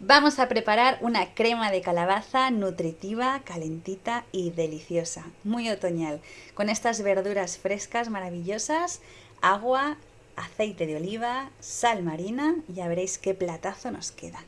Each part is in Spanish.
Vamos a preparar una crema de calabaza nutritiva, calentita y deliciosa, muy otoñal, con estas verduras frescas maravillosas, agua, aceite de oliva, sal marina, ya veréis qué platazo nos queda.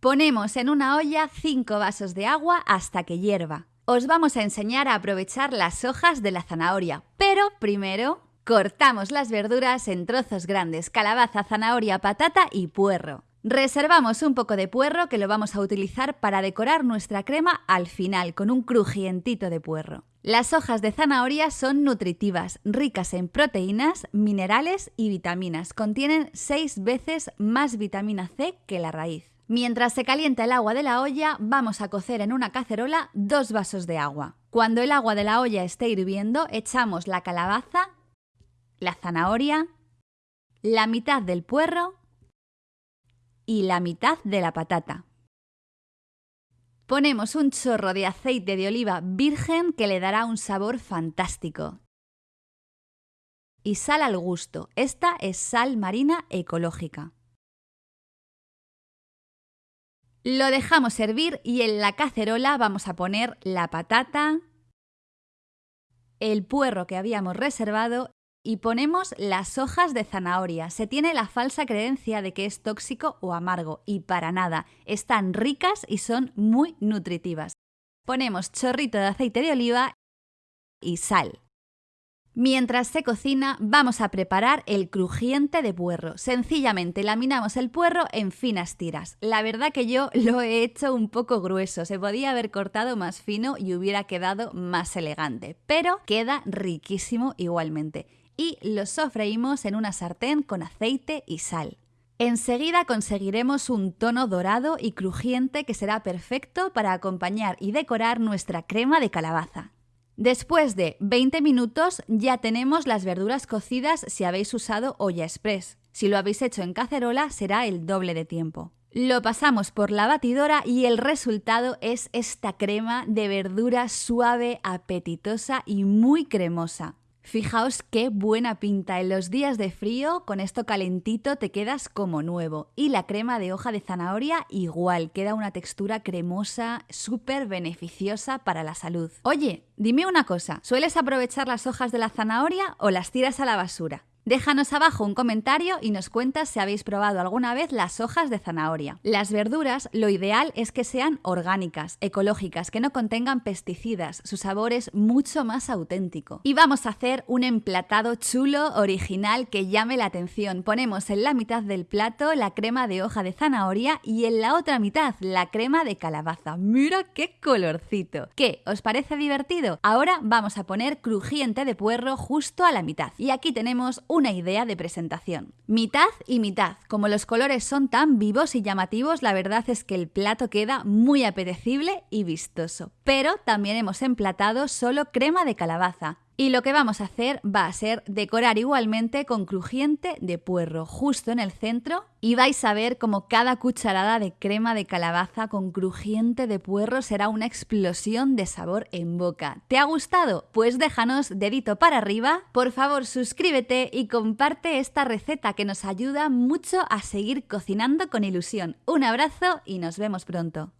Ponemos en una olla 5 vasos de agua hasta que hierva. Os vamos a enseñar a aprovechar las hojas de la zanahoria, pero primero cortamos las verduras en trozos grandes, calabaza, zanahoria, patata y puerro. Reservamos un poco de puerro que lo vamos a utilizar para decorar nuestra crema al final con un crujientito de puerro. Las hojas de zanahoria son nutritivas, ricas en proteínas, minerales y vitaminas. Contienen 6 veces más vitamina C que la raíz. Mientras se calienta el agua de la olla, vamos a cocer en una cacerola dos vasos de agua. Cuando el agua de la olla esté hirviendo, echamos la calabaza, la zanahoria, la mitad del puerro y la mitad de la patata. Ponemos un chorro de aceite de oliva virgen que le dará un sabor fantástico. Y sal al gusto. Esta es sal marina ecológica. Lo dejamos hervir y en la cacerola vamos a poner la patata, el puerro que habíamos reservado y ponemos las hojas de zanahoria. Se tiene la falsa creencia de que es tóxico o amargo y para nada. Están ricas y son muy nutritivas. Ponemos chorrito de aceite de oliva y sal. Mientras se cocina, vamos a preparar el crujiente de puerro. Sencillamente laminamos el puerro en finas tiras. La verdad que yo lo he hecho un poco grueso, se podía haber cortado más fino y hubiera quedado más elegante, pero queda riquísimo igualmente y lo sofreímos en una sartén con aceite y sal. Enseguida conseguiremos un tono dorado y crujiente que será perfecto para acompañar y decorar nuestra crema de calabaza. Después de 20 minutos ya tenemos las verduras cocidas si habéis usado olla express. Si lo habéis hecho en cacerola será el doble de tiempo. Lo pasamos por la batidora y el resultado es esta crema de verdura suave, apetitosa y muy cremosa. Fijaos qué buena pinta. En los días de frío, con esto calentito, te quedas como nuevo. Y la crema de hoja de zanahoria igual, queda una textura cremosa, súper beneficiosa para la salud. Oye, dime una cosa, ¿sueles aprovechar las hojas de la zanahoria o las tiras a la basura? Déjanos abajo un comentario y nos cuentas si habéis probado alguna vez las hojas de zanahoria. Las verduras, lo ideal es que sean orgánicas, ecológicas, que no contengan pesticidas, su sabor es mucho más auténtico. Y vamos a hacer un emplatado chulo, original, que llame la atención. Ponemos en la mitad del plato la crema de hoja de zanahoria y en la otra mitad la crema de calabaza. ¡Mira qué colorcito! ¿Qué? ¿Os parece divertido? Ahora vamos a poner crujiente de puerro justo a la mitad. Y aquí tenemos una idea de presentación. Mitad y mitad. Como los colores son tan vivos y llamativos, la verdad es que el plato queda muy apetecible y vistoso. Pero también hemos emplatado solo crema de calabaza. Y lo que vamos a hacer va a ser decorar igualmente con crujiente de puerro justo en el centro y vais a ver como cada cucharada de crema de calabaza con crujiente de puerro será una explosión de sabor en boca. ¿Te ha gustado? Pues déjanos dedito para arriba, por favor suscríbete y comparte esta receta que nos ayuda mucho a seguir cocinando con ilusión. Un abrazo y nos vemos pronto.